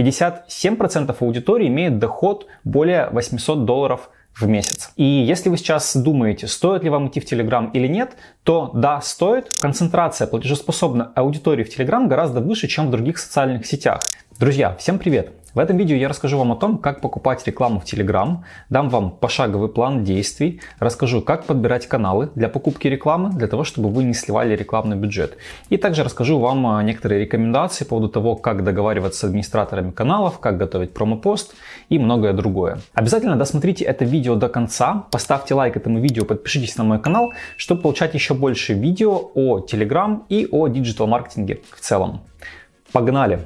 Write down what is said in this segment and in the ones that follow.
57% аудитории имеет доход более 800 долларов в месяц. И если вы сейчас думаете, стоит ли вам идти в Telegram или нет, то да, стоит. Концентрация платежеспособной аудитории в Telegram гораздо выше, чем в других социальных сетях. Друзья, всем привет! В этом видео я расскажу вам о том, как покупать рекламу в Telegram, дам вам пошаговый план действий, расскажу, как подбирать каналы для покупки рекламы, для того, чтобы вы не сливали рекламный бюджет. И также расскажу вам а, некоторые рекомендации по поводу того, как договариваться с администраторами каналов, как готовить промопост и многое другое. Обязательно досмотрите это видео до конца, поставьте лайк этому видео, подпишитесь на мой канал, чтобы получать еще больше видео о Telegram и о диджитал-маркетинге в целом. Погнали!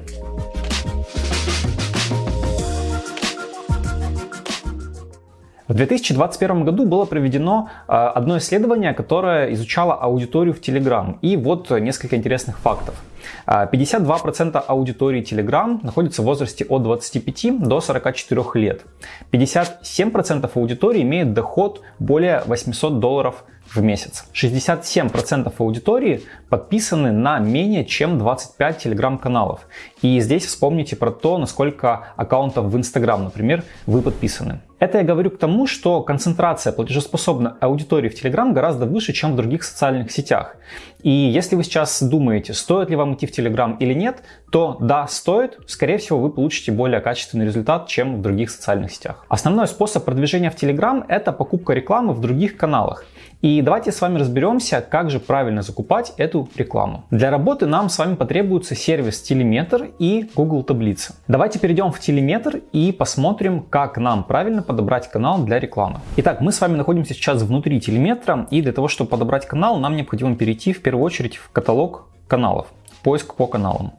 В 2021 году было проведено а, одно исследование, которое изучало аудиторию в Telegram. И вот несколько интересных фактов. 52% а, аудитории Telegram находится в возрасте от 25 до 44 лет. 57% аудитории имеет доход более 800 долларов в месяц. 67% аудитории подписаны на менее чем 25 телеграм-каналов. И здесь вспомните про то, насколько аккаунтов в Instagram, например, вы подписаны. Это я говорю к тому, что концентрация платежеспособной аудитории в Telegram гораздо выше, чем в других социальных сетях. И если вы сейчас думаете, стоит ли вам идти в Telegram или нет, то да, стоит. Скорее всего, вы получите более качественный результат, чем в других социальных сетях. Основной способ продвижения в Telegram – это покупка рекламы в других каналах. И давайте с вами разберемся, как же правильно закупать эту рекламу. Для работы нам с вами потребуется сервис Telemetr и Google Таблицы. Давайте перейдем в Telemetr и посмотрим, как нам правильно подобрать канал для рекламы. Итак, мы с вами находимся сейчас внутри Telemetr, и для того, чтобы подобрать канал, нам необходимо перейти в первую очередь в каталог каналов, поиск по каналам.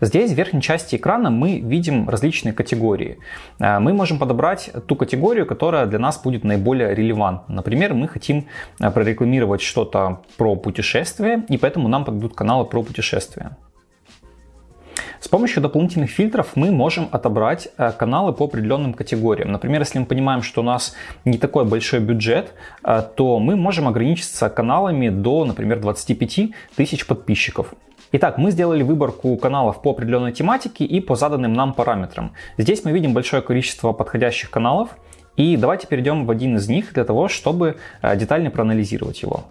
Здесь в верхней части экрана мы видим различные категории. Э, мы можем подобрать ту категорию, которая для нас будет наиболее релевантна. Например, мы хотим э, прорекламировать что-то про путешествия, и поэтому нам подойдут каналы про путешествия. С помощью дополнительных фильтров мы можем отобрать э, каналы по определенным категориям. Например, если мы понимаем, что у нас не такой большой бюджет, то мы можем ограничиться каналами до, например, 25 тысяч подписчиков. Итак, мы сделали выборку каналов по определенной тематике и по заданным нам параметрам. Здесь мы видим большое количество подходящих каналов. И давайте перейдем в один из них для того, чтобы э, детально проанализировать его.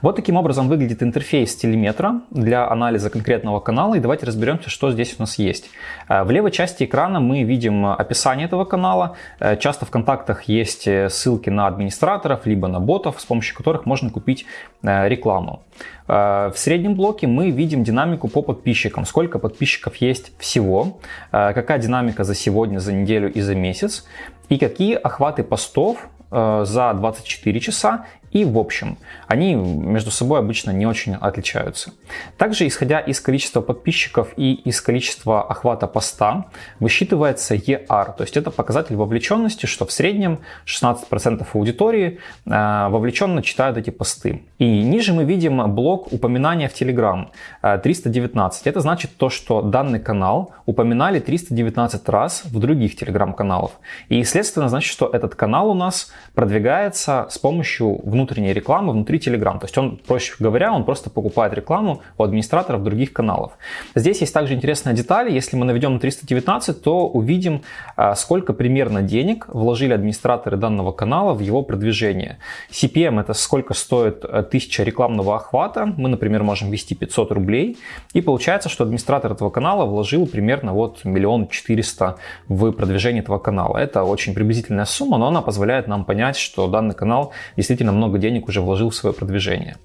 Вот таким образом выглядит интерфейс телеметра для анализа конкретного канала. И давайте разберемся, что здесь у нас есть. Э, в левой части экрана мы видим описание этого канала. Э, часто в контактах есть э, ссылки на администраторов, либо на ботов, с помощью которых можно купить рекламу. В среднем блоке мы видим динамику по подписчикам. Сколько подписчиков есть всего, какая динамика за сегодня, за неделю и за месяц. И какие охваты постов за 24 часа и в общем. Они между собой обычно не очень отличаются. Также, исходя из количества подписчиков и из количества охвата поста, высчитывается ER, то есть это показатель вовлеченности, что в среднем 16% аудитории э, вовлеченно читают эти посты. И ниже мы видим блок упоминания в Telegram 319. Э, это значит то, что данный канал упоминали 319 раз в других Telegram-каналах. И, следственно, значит, что этот канал у нас продвигается с помощью внутренней рекламы внутри Telegram. То есть он, проще говоря, он просто покупает рекламу у администраторов других каналов. Здесь есть также интересная деталь. Если мы наведем на 319, то увидим, а, сколько примерно денег вложили администраторы данного канала в его продвижение. CPM это сколько стоит 1000 э, рекламного охвата. Мы, например, можем ввести 500 рублей. И получается, что администратор этого канала вложил примерно вот миллион четыреста в продвижение этого канала. Это очень приблизительная сумма, но она позволяет нам понять, что данный канал действительно много много денег уже вложил в свое продвижение.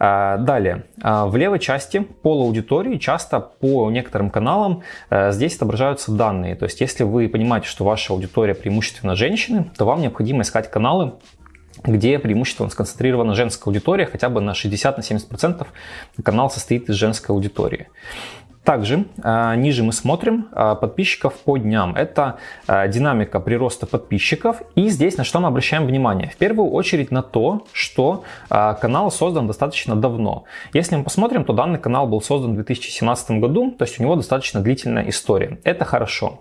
А, далее, а, в левой части пол аудитории часто по некоторым каналам э, здесь отображаются данные. То есть, если вы понимаете, что ваша аудитория преимущественно женщины, то вам необходимо искать каналы, где преимущественно сконцентрирована женская аудитория, хотя бы на 60-70% канал состоит из женской аудитории. Также э, ниже мы смотрим э, подписчиков по дням. Это э, динамика прироста подписчиков. И здесь на что мы обращаем внимание? В первую очередь на то, что канал создан достаточно давно. Если мы посмотрим, то данный канал был создан в 2017 году, то есть у него достаточно длительная история. Это хорошо.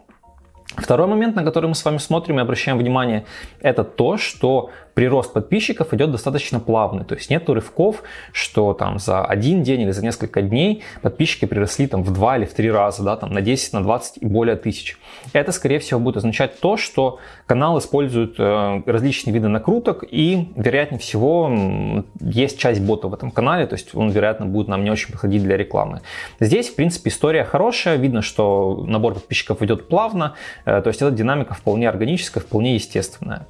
Второй момент, на который мы с вами смотрим и обращаем внимание, это то, что прирост подписчиков идет достаточно плавный, то есть нет рывков, что там за один день или за несколько дней подписчики приросли там в два или в три раза, да, там на 10, на 20 и более тысяч. Это, скорее всего, будет означать то, что канал использует э, различные виды накруток и, вероятнее всего, есть часть бота в этом канале, то есть он, вероятно, будет нам не очень подходить для рекламы. Здесь, в принципе, история хорошая, видно, что набор подписчиков идет плавно, э, то есть эта динамика вполне органическая, вполне естественная.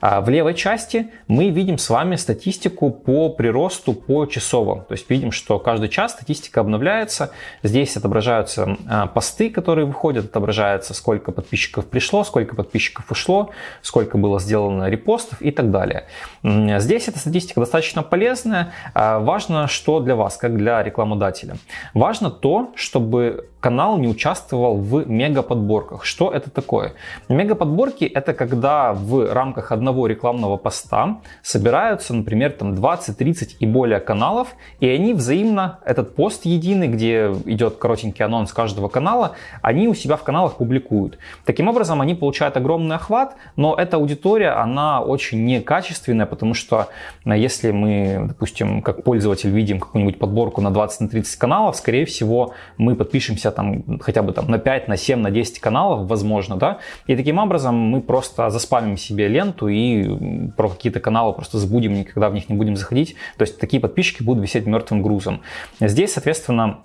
А в левой части мы видим с вами статистику по приросту по часово. То есть видим, что каждый час статистика обновляется. Здесь отображаются а, посты, которые выходят, отображается, сколько подписчиков пришло, сколько подписчиков ушло, сколько было сделано репостов и так далее. Здесь эта статистика достаточно полезная. А, важно, что для вас, как для рекламодателя. Важно то, чтобы канал не участвовал в мегаподборках. Что это такое? Мегаподборки это когда в рамках одного рекламного поста собираются, например, там 20, 30 и более каналов, и они взаимно, этот пост единый, где идет коротенький анонс каждого канала, они у себя в каналах публикуют. Таким образом, они получают огромный охват, но эта аудитория, она очень некачественная, потому что э, если мы, допустим, как пользователь видим какую-нибудь подборку на 20-30 каналов, скорее всего, мы подпишемся там хотя бы там на 5, на 7, на 10 каналов, возможно, да, и таким образом мы просто заспамим себе ленту и про какие-то каналы просто забудем, никогда в них не будем заходить, то есть такие подписчики будут висеть мертвым грузом. Здесь, соответственно,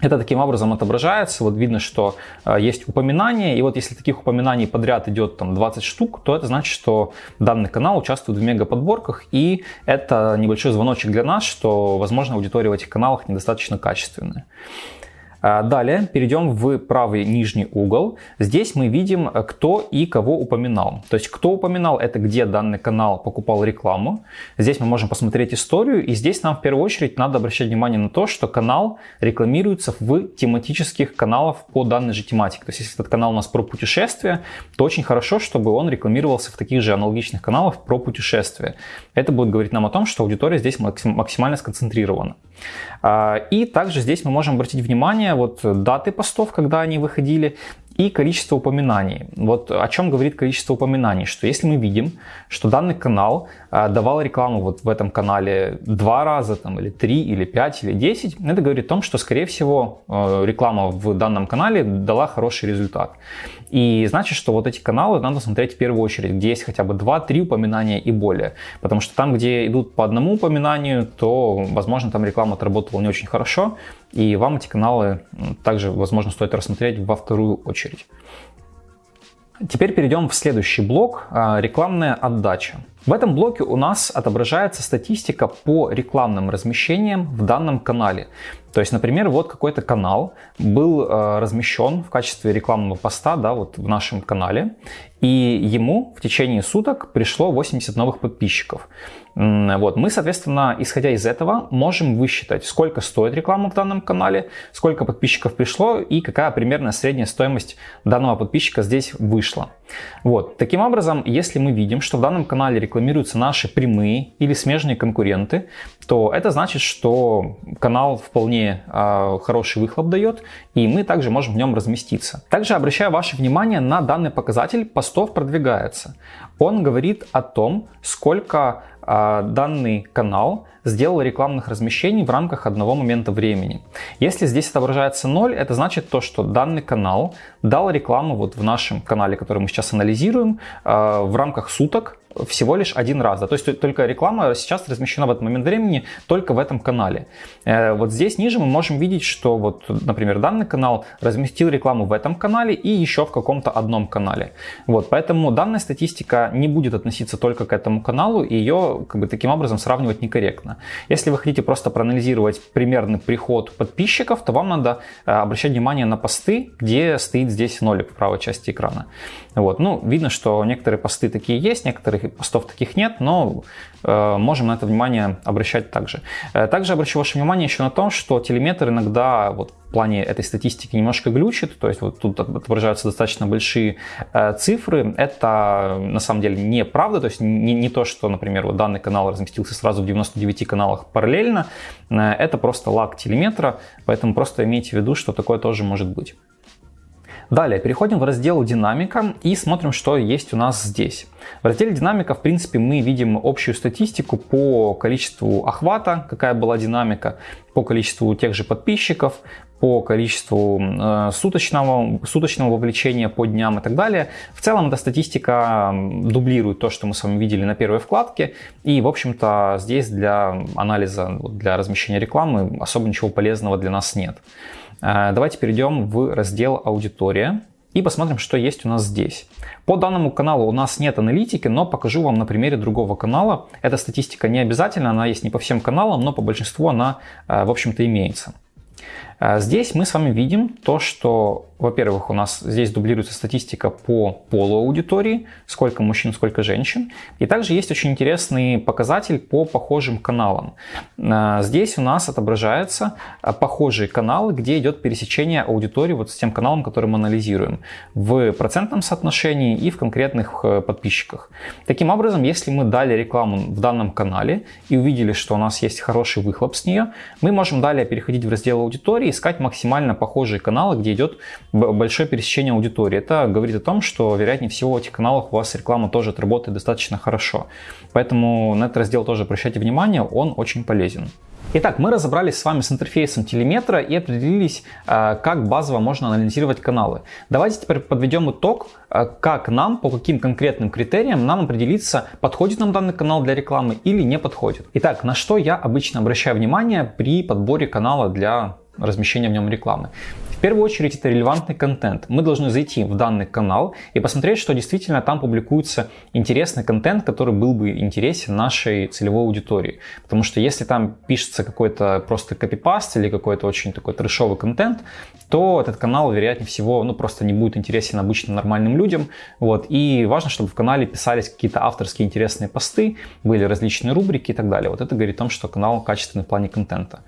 это таким образом отображается, вот видно, что э, есть упоминания, и вот если таких упоминаний подряд идет там 20 штук, то это значит, что данный канал участвует в мегаподборках, и это небольшой звоночек для нас, что, возможно, аудитория в этих каналах недостаточно качественная. А, далее перейдем в правый нижний угол. Здесь мы видим, э, кто и кого упоминал. То есть, кто упоминал, это где данный канал покупал рекламу. Здесь мы можем посмотреть историю. И здесь нам в первую очередь надо обращать внимание на то, что канал рекламируется в тематических каналах по данной же тематике. То есть, если этот канал у нас про путешествия, то очень хорошо, чтобы он рекламировался в таких же аналогичных каналах про путешествия. Это будет говорить нам о том, что аудитория здесь максимально сконцентрирована. А, и также здесь мы можем обратить внимание вот даты постов, когда они выходили, и количество упоминаний. Вот о чем говорит количество упоминаний, что если мы видим, что данный канал а, давал рекламу вот в этом канале два раза, там, или три, или пять, или десять, это говорит о том, что, скорее всего, э, реклама в данном канале дала хороший результат. И значит, что вот эти каналы надо смотреть в первую очередь, где есть хотя бы 2-3 упоминания и более. Потому что там, где идут по одному упоминанию, то, возможно, там реклама отработала не очень хорошо, и вам эти каналы также, возможно, стоит рассмотреть во вторую очередь. Теперь перейдем в следующий блок а, – рекламная отдача. В этом блоке у нас отображается статистика по рекламным размещениям в данном канале. То есть, например, вот какой-то канал был э, размещен в качестве рекламного поста да, вот в нашем канале, и ему в течение суток пришло 80 новых подписчиков. Вот. Мы, соответственно, исходя из этого, можем высчитать, сколько стоит реклама в данном канале, сколько подписчиков пришло и какая примерная средняя стоимость данного подписчика здесь вышла. Вот. Таким образом, если мы видим, что в данном канале рекламируются наши прямые или смежные конкуренты, то это значит, что канал вполне э, хороший выхлоп дает, и мы также можем в нем разместиться. Также обращаю ваше внимание на данный показатель постов продвигается. Он говорит о том, сколько данный канал сделал рекламных размещений в рамках одного момента времени. Если здесь отображается 0, это значит то, что данный канал дал рекламу вот в нашем канале, который мы сейчас анализируем, э, в рамках суток всего лишь один раз. Да? То есть только реклама сейчас размещена в этот момент времени только в этом канале. Э, вот здесь ниже мы можем видеть, что вот, например, данный канал разместил рекламу в этом канале и еще в каком-то одном канале. Вот, поэтому данная статистика не будет относиться только к этому каналу, и ее как бы, таким образом сравнивать некорректно. Если вы хотите просто проанализировать примерный приход подписчиков, то вам надо э, обращать внимание на посты, где стоит здесь нолик в правой части экрана. Вот. Ну, видно, что некоторые посты такие есть, некоторых постов таких нет, но можем на это внимание обращать также. Э, также обращу ваше внимание еще на то, что телеметр иногда вот, в плане этой статистики немножко глючит, то есть вот тут отображаются достаточно большие э, цифры. Это на самом деле неправда, то есть не, не то, что, например, вот данный канал разместился сразу в 99 каналах параллельно, э, это просто лаг телеметра, поэтому просто имейте в виду, что такое тоже может быть. Далее переходим в раздел «Динамика» и смотрим, что есть у нас здесь. В разделе «Динамика» в принципе мы видим общую статистику по количеству охвата, какая была динамика, по количеству тех же подписчиков, по количеству э, суточного, суточного вовлечения по дням и так далее. В целом эта статистика дублирует то, что мы с вами видели на первой вкладке. И, в общем-то, здесь для анализа, для размещения рекламы особо ничего полезного для нас нет. Э, давайте перейдем в раздел «Аудитория» и посмотрим, что есть у нас здесь. По данному каналу у нас нет аналитики, но покажу вам на примере другого канала. Эта статистика не обязательно, она есть не по всем каналам, но по большинству она, э, в общем-то, имеется. Э, здесь мы с вами видим то, что во-первых, у нас здесь дублируется статистика по полу аудитории, сколько мужчин, сколько женщин. И также есть очень интересный показатель по похожим каналам. А, здесь у нас отображаются а, похожие каналы, где идет пересечение аудитории вот с тем каналом, который мы анализируем, в процентном соотношении и в конкретных э, подписчиках. Таким образом, если мы дали рекламу в данном канале и увидели, что у нас есть хороший выхлоп с нее, мы можем далее переходить в раздел аудитории, искать максимально похожие каналы, где идет большое пересечение аудитории. Это говорит о том, что, вероятнее всего, в этих каналах у вас реклама тоже отработает достаточно хорошо. Поэтому на этот раздел тоже обращайте внимание, он очень полезен. Итак, мы разобрались с вами с интерфейсом телеметра и определились, а, как базово можно анализировать каналы. Давайте теперь подведем итог, а, как нам, по каким конкретным критериям нам определиться, подходит нам данный канал для рекламы или не подходит. Итак, на что я обычно обращаю внимание при подборе канала для размещения в нем рекламы. В первую очередь это релевантный контент. Мы должны зайти в данный канал и посмотреть, что действительно там публикуется интересный контент, который был бы интересен нашей целевой аудитории. Потому что если там пишется какой-то просто копипаст или какой-то очень такой трешовый контент, то этот канал, вероятнее всего, ну просто не будет интересен обычным нормальным людям. Вот. И важно, чтобы в канале писались какие-то авторские интересные посты, были различные рубрики и так далее. Вот это говорит о том, что канал качественный в плане контента.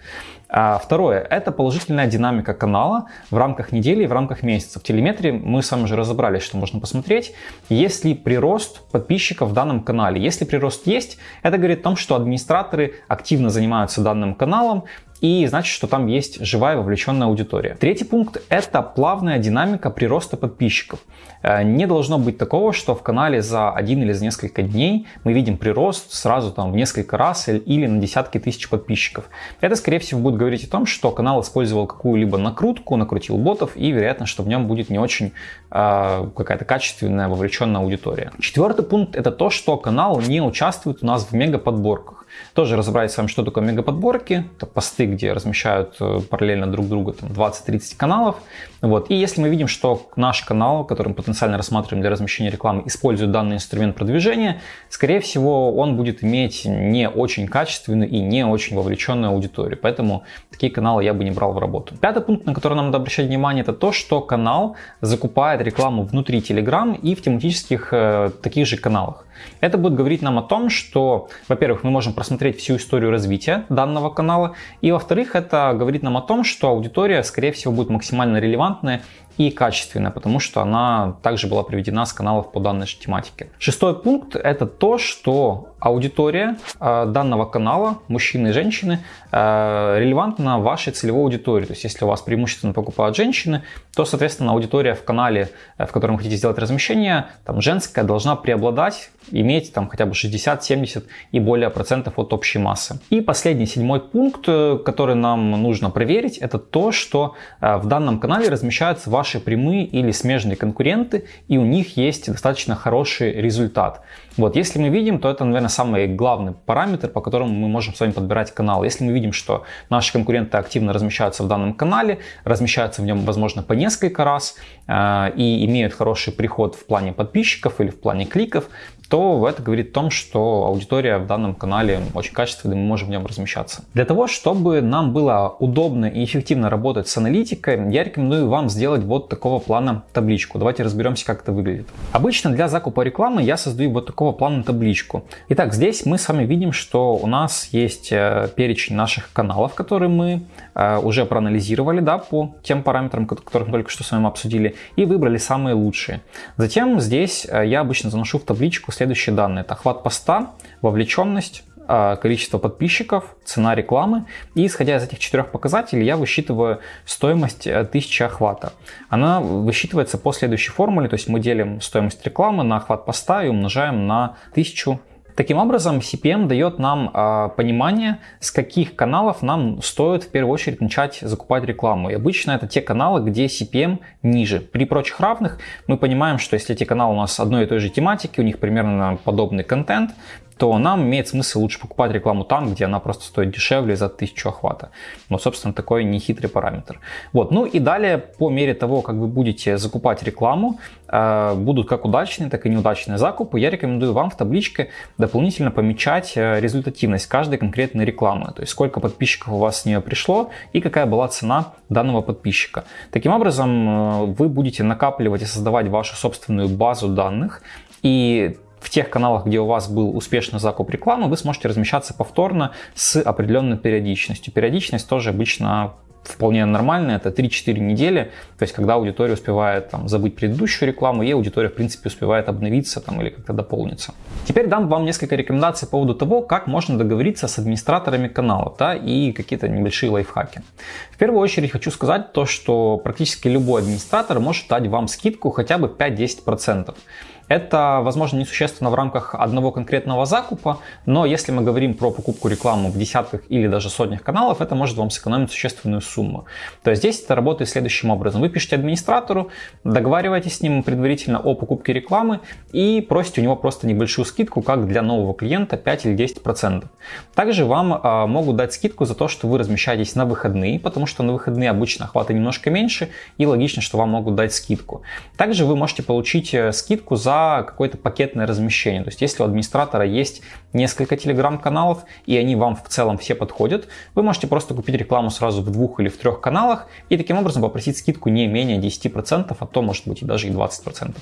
А второе – это положительная динамика канала в рамках недели и в рамках месяца. В телеметрии мы с вами уже разобрались, что можно посмотреть. Есть ли прирост подписчиков в данном канале? Если прирост есть, это говорит о том, что администраторы активно занимаются данным каналом, и значит, что там есть живая вовлеченная аудитория. Третий пункт – это плавная динамика прироста подписчиков. Э, не должно быть такого, что в канале за один или за несколько дней мы видим прирост сразу там в несколько раз или на десятки тысяч подписчиков. Это, скорее всего, будет говорить о том, что канал использовал какую-либо накрутку, накрутил ботов, и вероятно, что в нем будет не очень э, какая-то качественная вовлеченная аудитория. Четвертый пункт – это то, что канал не участвует у нас в мегаподборках. Тоже разобрать с вами, что такое мегаподборки. Это посты, где размещают э, параллельно друг друга 20-30 каналов. Вот. И если мы видим, что наш канал, который мы потенциально рассматриваем для размещения рекламы, использует данный инструмент продвижения, скорее всего, он будет иметь не очень качественную и не очень вовлеченную аудиторию. Поэтому такие каналы я бы не брал в работу. Пятый пункт, на который нам надо обращать внимание, это то, что канал закупает рекламу внутри Telegram и в тематических э, таких же каналах. Это будет говорить нам о том, что, во-первых, мы можем просмотреть всю историю развития данного канала, и, во-вторых, это говорит нам о том, что аудитория, скорее всего, будет максимально релевантная и качественная, потому что она также была приведена с каналов по данной же тематике. Шестой пункт – это то, что аудитория э, данного канала, мужчины и женщины, э, релевантна вашей целевой аудитории. То есть, если у вас преимущественно покупают женщины, то, соответственно, аудитория в канале, э, в котором вы хотите сделать размещение, там, женская должна преобладать, иметь там хотя бы 60, 70 и более процентов от общей массы. И последний, седьмой пункт, который нам нужно проверить, это то, что в данном канале размещаются ваши прямые или смежные конкуренты, и у них есть достаточно хороший результат. Вот, если мы видим, то это, наверное, самый главный параметр, по которому мы можем с вами подбирать канал. Если мы видим, что наши конкуренты активно размещаются в данном канале, размещаются в нем, возможно, по несколько раз э, и имеют хороший приход в плане подписчиков или в плане кликов, то это говорит о том, что аудитория в данном канале очень качественная, мы можем в нем размещаться. Для того, чтобы нам было удобно и эффективно работать с аналитикой, я рекомендую вам сделать вот такого плана табличку. Давайте разберемся, как это выглядит. Обычно для закупа рекламы я создаю вот такого плана табличку. Итак, здесь мы с вами видим, что у нас есть э, перечень наших каналов, которые мы э, уже проанализировали да, по тем параметрам, которых мы только что с вами обсудили, и выбрали самые лучшие. Затем здесь э, я обычно заношу в табличку следующие данные. Это охват поста, вовлеченность, а, количество подписчиков, цена рекламы. И исходя из этих четырех показателей я высчитываю стоимость 1000 э, охвата. Она высчитывается по следующей формуле, то есть мы делим стоимость рекламы на охват поста и умножаем на 1000 Таким образом, CPM дает нам э, понимание, с каких каналов нам стоит в первую очередь начать закупать рекламу. И обычно это те каналы, где CPM ниже. При прочих равных мы понимаем, что если эти каналы у нас одной и той же тематики, у них примерно подобный контент, то нам имеет смысл лучше покупать рекламу там, где она просто стоит дешевле за 1000 охвата. Но, собственно, такой нехитрый параметр. Вот. Ну и далее, по мере того, как вы будете закупать рекламу, э, будут как удачные, так и неудачные закупы, я рекомендую вам в табличке дополнительно помечать э, результативность каждой конкретной рекламы. То есть сколько подписчиков у вас с нее пришло и какая была цена данного подписчика. Таким образом, э, вы будете накапливать и создавать вашу собственную базу данных, и в тех каналах, где у вас был успешный закуп рекламы, вы сможете размещаться повторно с определенной периодичностью. Периодичность тоже обычно вполне нормальная, это 3-4 недели, то есть когда аудитория успевает там, забыть предыдущую рекламу, и аудитория в принципе успевает обновиться там, или как-то дополниться. Теперь дам вам несколько рекомендаций по поводу того, как можно договориться с администраторами каналов да, и какие-то небольшие лайфхаки. В первую очередь хочу сказать то, что практически любой администратор может дать вам скидку хотя бы 5-10%. Это, возможно, несущественно в рамках одного конкретного закупа, но если мы говорим про покупку рекламы в десятках или даже сотнях каналов, это может вам сэкономить существенную сумму. То есть здесь это работает следующим образом. Вы пишете администратору, договариваетесь с ним предварительно о покупке рекламы и просите у него просто небольшую скидку, как для нового клиента 5 или 10%. Также вам э, могут дать скидку за то, что вы размещаетесь на выходные, потому что на выходные обычно охваты немножко меньше и логично, что вам могут дать скидку. Также вы можете получить э, скидку за какое-то пакетное размещение. То есть если у администратора есть несколько телеграм-каналов и они вам в целом все подходят, вы можете просто купить рекламу сразу в двух или в трех каналах и таким образом попросить скидку не менее 10%, а то может быть и даже и 20%.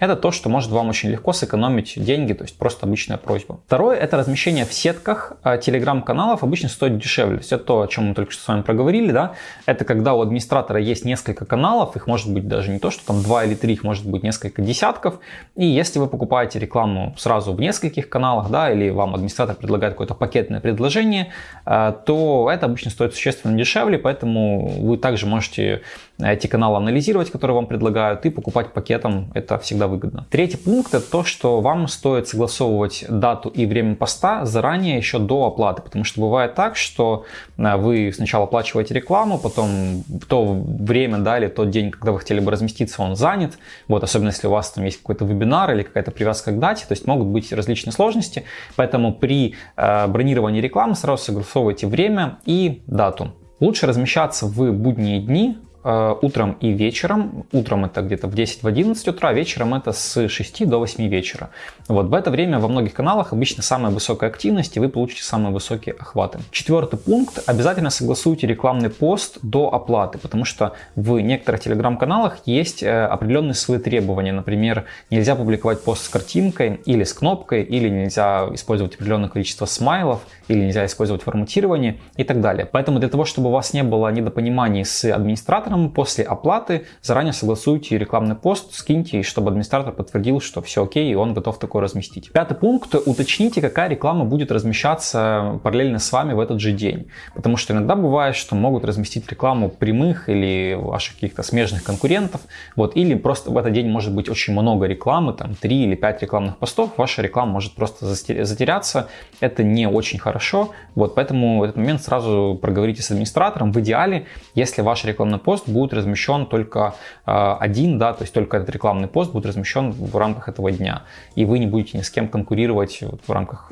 Это то, что может вам очень легко сэкономить деньги, то есть просто обычная просьба. Второе это размещение в сетках а, телеграм-каналов обычно стоит дешевле. То есть это то, о чем мы только что с вами проговорили, да, это когда у администратора есть несколько каналов, их может быть даже не то, что там два или три, их может быть несколько десятков, и если вы покупаете рекламу сразу в нескольких каналах, да, или вам администратор предлагает какое-то пакетное предложение, э, то это обычно стоит существенно дешевле, поэтому вы также можете эти каналы анализировать, которые вам предлагают, и покупать пакетом, это всегда выгодно. Третий пункт это то, что вам стоит согласовывать дату и время поста заранее еще до оплаты, потому что бывает так, что э, вы сначала оплачиваете рекламу, потом то время, да, или тот день, когда вы хотели бы разместиться, он занят, вот, особенно если у вас там есть какой-то вебинар или какая-то привязка к дате, то есть могут быть различные сложности, поэтому при э, бронировании рекламы сразу согласовывайте время и дату. Лучше размещаться в будние дни, утром и вечером. Утром это где-то в 10-11 утра, вечером это с 6 до 8 вечера. Вот в это время во многих каналах обычно самая высокая активность, и вы получите самые высокие охваты. Четвертый пункт. Обязательно согласуйте рекламный пост до оплаты, потому что в некоторых телеграм-каналах есть э, определенные свои требования. Например, нельзя публиковать пост с картинкой или с кнопкой, или нельзя использовать определенное количество смайлов, или нельзя использовать форматирование и так далее. Поэтому для того, чтобы у вас не было недопониманий с администратором, администратором после оплаты заранее согласуйте рекламный пост, скиньте, чтобы администратор подтвердил, что все окей, и он готов такое разместить. Пятый пункт. Уточните, какая реклама будет размещаться параллельно с вами в этот же день. Потому что иногда бывает, что могут разместить рекламу прямых или ваших каких-то смежных конкурентов. Вот, или просто в этот день может быть очень много рекламы, там 3 или 5 рекламных постов, ваша реклама может просто затеряться. Это не очень хорошо. Вот, поэтому в этот момент сразу проговорите с администратором. В идеале, если ваш рекламный пост будет размещен только а, один, да, то есть только этот рекламный пост будет размещен в рамках этого дня, и вы не будете ни с кем конкурировать в рамках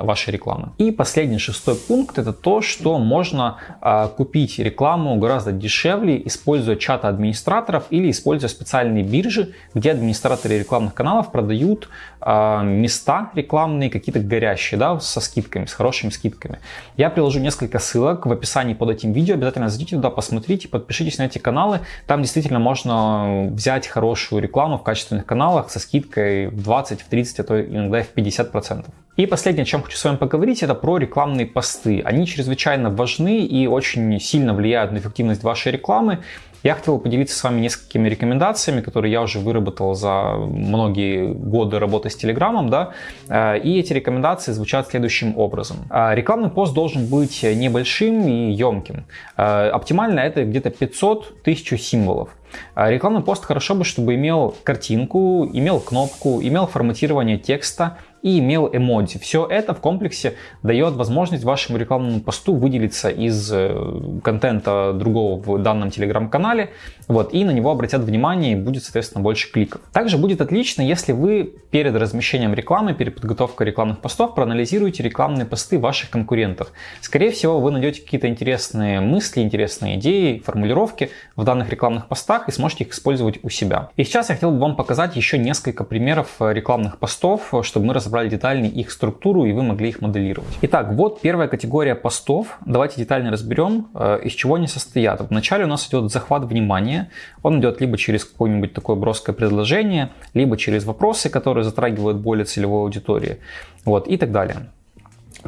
вашей рекламы. И последний шестой пункт это то, что можно а, купить рекламу гораздо дешевле, используя чаты администраторов или используя специальные биржи, где администраторы рекламных каналов продают а, места рекламные, какие-то горящие, да, со скидками, с хорошими скидками. Я приложу несколько ссылок в описании под этим видео, обязательно зайдите туда, посмотрите, подпишитесь эти каналы. Там действительно можно взять хорошую рекламу в качественных каналах со скидкой в 20, в 30, а то иногда и в 50%. И последнее, о чем хочу с вами поговорить, это про рекламные посты. Они чрезвычайно важны и очень сильно влияют на эффективность вашей рекламы. Я хотел поделиться с вами несколькими рекомендациями, которые я уже выработал за многие годы работы с Телеграмом, да, э, и эти рекомендации звучат следующим образом. Э, рекламный пост должен быть небольшим и емким. Э, оптимально это где-то 500-1000 символов. Рекламный пост хорошо бы, чтобы имел картинку, имел кнопку, имел форматирование текста, и имел эмодзи. Все это в комплексе дает возможность вашему рекламному посту выделиться из э, контента другого в данном телеграм-канале, вот, и на него обратят внимание и будет, соответственно, больше кликов. Также будет отлично, если вы перед размещением рекламы, перед подготовкой рекламных постов проанализируете рекламные посты ваших конкурентов. Скорее всего, вы найдете какие-то интересные мысли, интересные идеи, формулировки в данных рекламных постах и сможете их использовать у себя. И сейчас я хотел бы вам показать еще несколько примеров рекламных постов, чтобы мы разобрались разобрали детальнее их структуру и вы могли их моделировать. Итак, вот первая категория постов. Давайте детально разберем, э, из чего они состоят. Вначале у нас идет захват внимания. Он идет либо через какое-нибудь такое броское предложение, либо через вопросы, которые затрагивают более целевой аудитории. Вот, и так далее.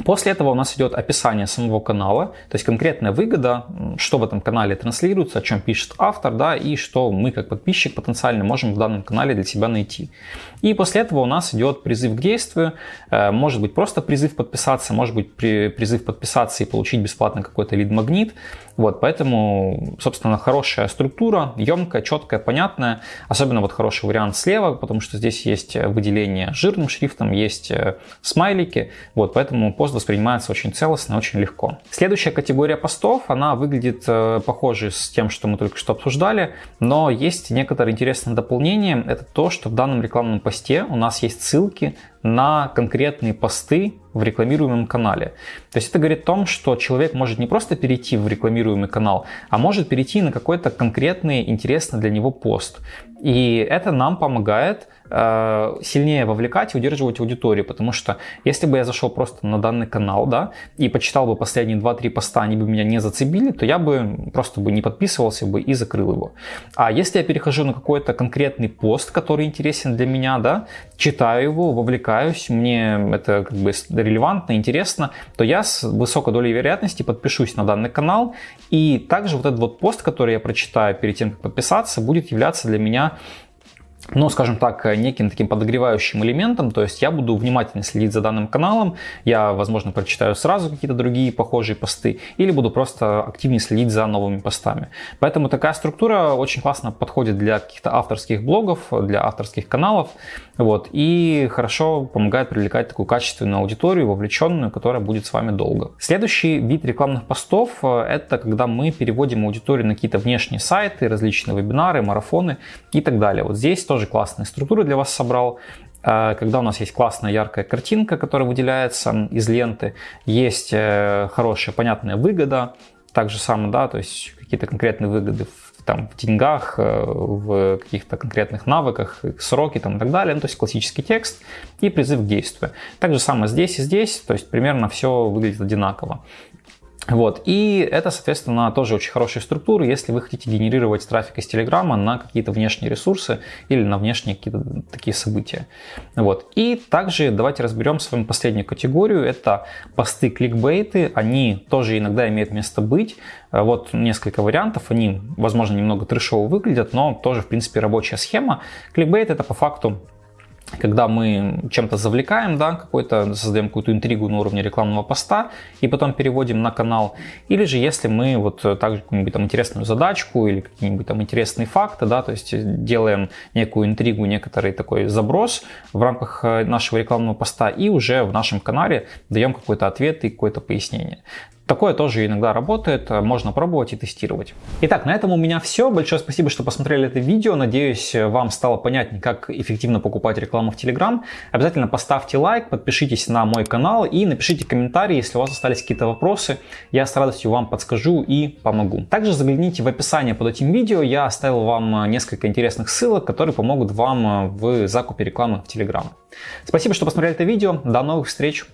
После этого у нас идет описание самого канала, то есть конкретная выгода, что в этом канале транслируется, о чем пишет автор, да, и что мы как подписчик потенциально можем в данном канале для себя найти. И после этого у нас идет призыв к действию, э, может быть просто призыв подписаться, может быть призыв подписаться и получить бесплатно какой-то лид-магнит, вот, поэтому, собственно, хорошая структура, емкая, четкая, понятная, особенно вот хороший вариант слева, потому что здесь есть выделение жирным шрифтом, есть э, смайлики, вот, поэтому пост воспринимается очень целостно, очень легко. Следующая категория постов, она выглядит э, похоже с тем, что мы только что обсуждали, но есть некоторые интересные дополнения. Это то, что в данном рекламном посте у нас есть ссылки на конкретные посты в рекламируемом канале. То есть это говорит о том, что человек может не просто перейти в рекламируемый канал, а может перейти на какой-то конкретный интересный для него пост. И это нам помогает сильнее вовлекать и удерживать аудиторию, потому что если бы я зашел просто на данный канал, да, и почитал бы последние 2-3 поста, они бы меня не зацепили, то я бы просто бы не подписывался бы и закрыл его. А если я перехожу на какой-то конкретный пост, который интересен для меня, да, читаю его, вовлекаюсь, мне это как бы релевантно, интересно, то я с высокой долей вероятности подпишусь на данный канал, и также вот этот вот пост, который я прочитаю перед тем, как подписаться, будет являться для меня ну, скажем так, неким таким подогревающим элементом, то есть я буду внимательно следить за данным каналом, я, возможно, прочитаю сразу какие-то другие похожие посты, или буду просто активнее следить за новыми постами. Поэтому такая структура очень классно подходит для каких-то авторских блогов, для авторских каналов, вот, и хорошо помогает привлекать такую качественную аудиторию, вовлеченную, которая будет с вами долго. Следующий вид рекламных постов – это когда мы переводим аудиторию на какие-то внешние сайты, различные вебинары, марафоны и так далее. Вот здесь тоже классные структуры для вас собрал э, когда у нас есть классная яркая картинка, которая выделяется из ленты, есть э, хорошая понятная выгода, так же самое, да, то есть какие-то конкретные выгоды в, там, в деньгах, э, в каких-то конкретных навыках, сроки там, и так далее, ну, то есть классический текст и призыв к действию. Так же самое здесь и здесь, то есть примерно все выглядит одинаково. Вот. И это, соответственно, тоже очень хорошая структура, если вы хотите генерировать трафик из Телеграма на какие-то внешние ресурсы или на внешние какие-то такие события. Вот. И также давайте разберем с вами последнюю категорию. Это посты кликбейты. Они тоже иногда имеют место быть. Вот несколько вариантов. Они, возможно, немного трешово выглядят, но тоже, в принципе, рабочая схема. Кликбейт это по факту когда мы чем-то завлекаем, да, какой-то, создаем какую-то интригу на уровне рекламного поста и потом переводим на канал. Или же если мы вот также какую-нибудь там интересную задачку или какие-нибудь там интересные факты, да, то есть делаем некую интригу, некоторый такой заброс в рамках э, нашего рекламного поста и уже в нашем канале даем какой-то ответ и какое-то пояснение. Такое тоже иногда работает, можно пробовать и тестировать. Итак, на этом у меня все. Большое спасибо, что посмотрели это видео. Надеюсь, вам стало понятнее, как эффективно покупать рекламу в Telegram. Обязательно поставьте лайк, подпишитесь на мой канал и напишите комментарии, если у вас остались какие-то вопросы. Я с радостью вам подскажу и помогу. Также загляните в описание под этим видео. Я оставил вам несколько интересных ссылок, которые помогут вам в закупе рекламы в Telegram. Спасибо, что посмотрели это видео. До новых встреч!